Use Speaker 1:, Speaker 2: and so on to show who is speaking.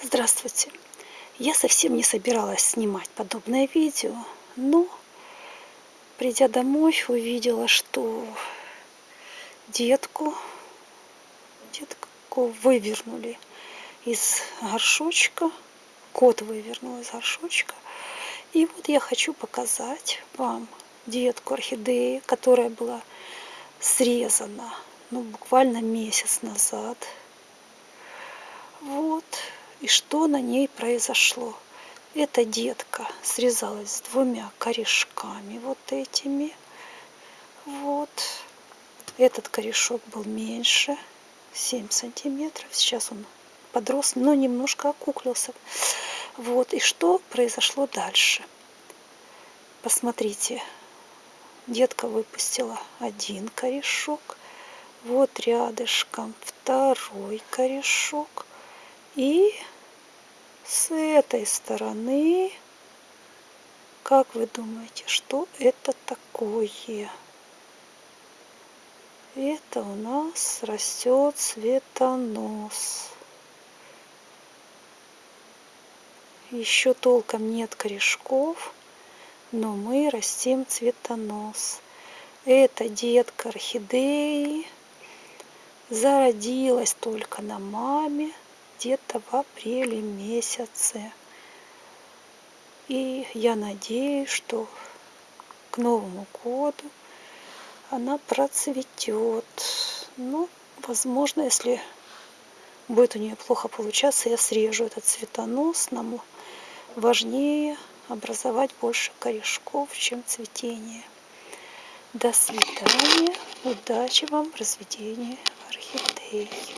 Speaker 1: Здравствуйте! Я совсем не собиралась снимать подобное видео, но придя домой, увидела, что детку, детку вывернули из горшочка, кот вывернул из горшочка. И вот я хочу показать вам детку орхидеи, которая была срезана ну, буквально месяц назад. Вот и что на ней произошло. Эта детка срезалась с двумя корешками вот этими. Вот. Этот корешок был меньше, 7 сантиметров. Сейчас он подрос, но немножко окуклился. Вот. И что произошло дальше? Посмотрите. Детка выпустила один корешок. Вот рядышком второй корешок. И с этой стороны, как вы думаете, что это такое? Это у нас растет цветонос. Еще толком нет корешков, но мы растим цветонос. Это детка орхидеи зародилась только на маме где-то в апреле месяце. И я надеюсь, что к Новому году она процветет. Ну, возможно, если будет у нее плохо получаться, я срежу этот цветонос. Нам важнее образовать больше корешков, чем цветение. До свидания. Удачи вам в разведении орхидей.